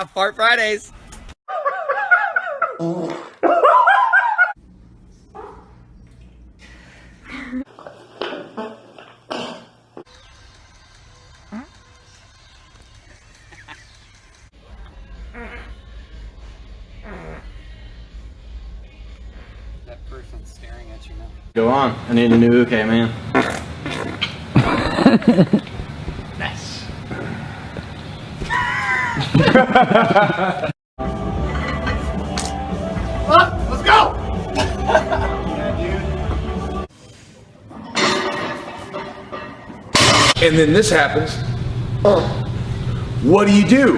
Yeah, Fart Fridays. that person's staring at you now. Go on. I need a new UK man. Let's go! and then this happens. What do you do?